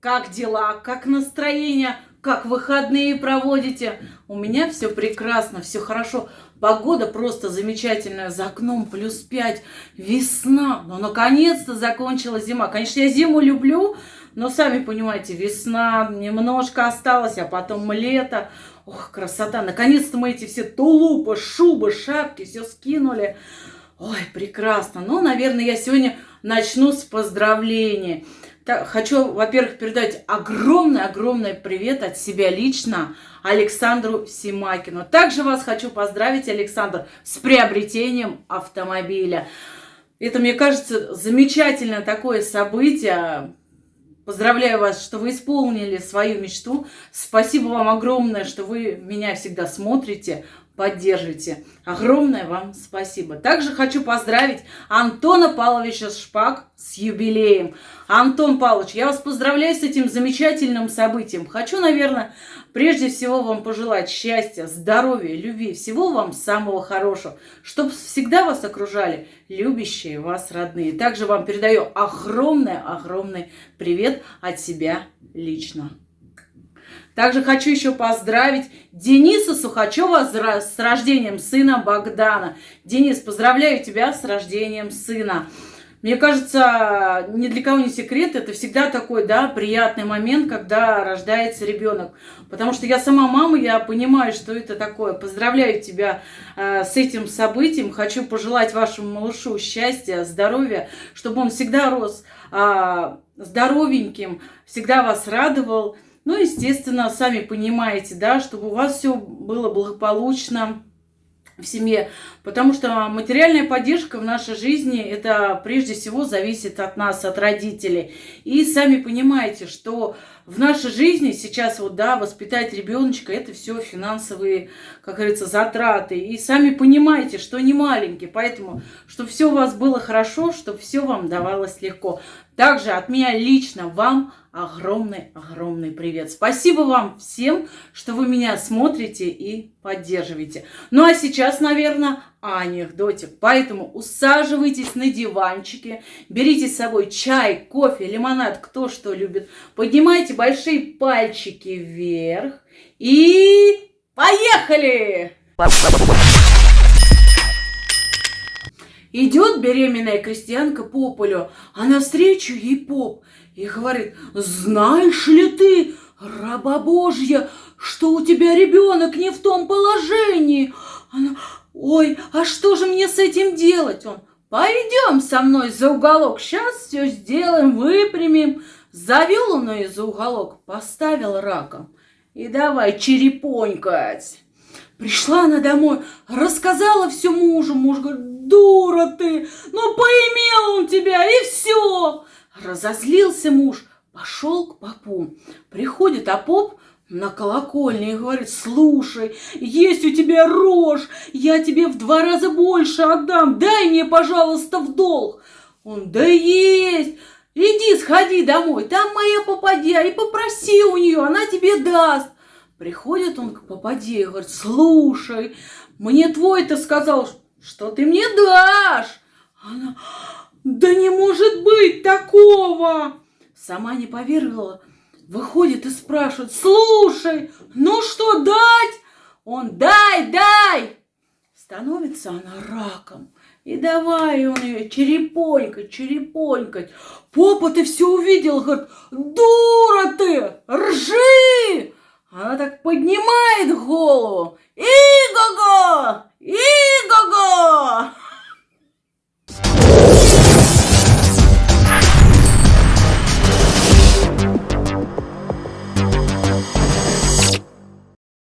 Как дела? Как настроение? Как выходные проводите? У меня все прекрасно, все хорошо. Погода просто замечательная. За окном плюс 5. Весна. Ну, наконец-то закончилась зима. Конечно, я зиму люблю, но сами понимаете, весна немножко осталась, а потом лето. Ох, красота. Наконец-то мы эти все тулупы, шубы, шапки все скинули. Ой, прекрасно. Ну, наверное, я сегодня начну с поздравления. Хочу, во-первых, передать огромный-огромный привет от себя лично Александру Симакину. Также вас хочу поздравить, Александр, с приобретением автомобиля. Это, мне кажется, замечательное такое событие. Поздравляю вас, что вы исполнили свою мечту. Спасибо вам огромное, что вы меня всегда смотрите, поддержите. Огромное вам спасибо. Также хочу поздравить Антона Павловича Шпак с юбилеем. Антон Павлович, я вас поздравляю с этим замечательным событием. Хочу, наверное, прежде всего вам пожелать счастья, здоровья, любви, всего вам самого хорошего, чтобы всегда вас окружали любящие вас родные. Также вам передаю огромный-огромный привет от себя лично. Также хочу еще поздравить Дениса Сухачева с рождением сына Богдана. Денис, поздравляю тебя с рождением сына. Мне кажется, ни для кого не секрет, это всегда такой, да, приятный момент, когда рождается ребенок. Потому что я сама мама, я понимаю, что это такое. Поздравляю тебя э, с этим событием. Хочу пожелать вашему малышу счастья, здоровья, чтобы он всегда рос э, здоровеньким, всегда вас радовал. Ну, естественно, сами понимаете, да, чтобы у вас все было благополучно в семье, потому что материальная поддержка в нашей жизни, это прежде всего зависит от нас, от родителей. И сами понимаете, что в нашей жизни сейчас вот, да, воспитать ребеночка, это все финансовые, как говорится, затраты. И сами понимаете, что не маленькие, поэтому, чтобы все у вас было хорошо, чтобы все вам давалось легко. Также от меня лично вам огромный-огромный привет. Спасибо вам всем, что вы меня смотрите и поддерживаете. Ну а сейчас, наверное, анекдотик. Поэтому усаживайтесь на диванчике, берите с собой чай, кофе, лимонад, кто что любит. Поднимайте большие пальчики вверх и поехали! Идет беременная крестьянка по полю, а навстречу ей поп и говорит, знаешь ли ты, раба Божья, что у тебя ребенок не в том положении? Она, ой, а что же мне с этим делать? Он, пойдем со мной за уголок, сейчас все сделаем, выпрямим. Завел он ее за уголок, поставил раком и давай черепонькать. Пришла она домой, рассказала все мужу. Муж говорит, дура ты, ну поимел он тебя, и все. Разозлился муж, пошел к попу. Приходит, а поп на колокольне и говорит, слушай, есть у тебя рожь, я тебе в два раза больше отдам, дай мне, пожалуйста, в долг. Он, да есть, иди сходи домой, там моя попадья, и попроси у нее, она тебе даст. Приходит он к попаде и говорит, слушай, мне твой-то сказал, что ты мне дашь. Она, да не может быть такого. Сама не поверила, выходит и спрашивает, слушай, ну что дать? Он, дай, дай. Становится она раком. И давай он ее черепонькать, черепонькать. Попа ты все увидел, говорит, дура ты, ржи! поднимает голову. Игого!